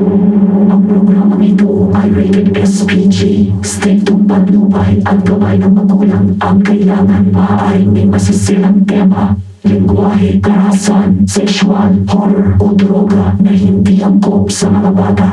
Ang programang ito ay rated SPG. Stay tuned at lupay at gabay ng magulang ang kailangan. Maaaring may masisilang tema, lingwahe, karahasan, sexual, horror o droga na hindi angkop sa mga bata.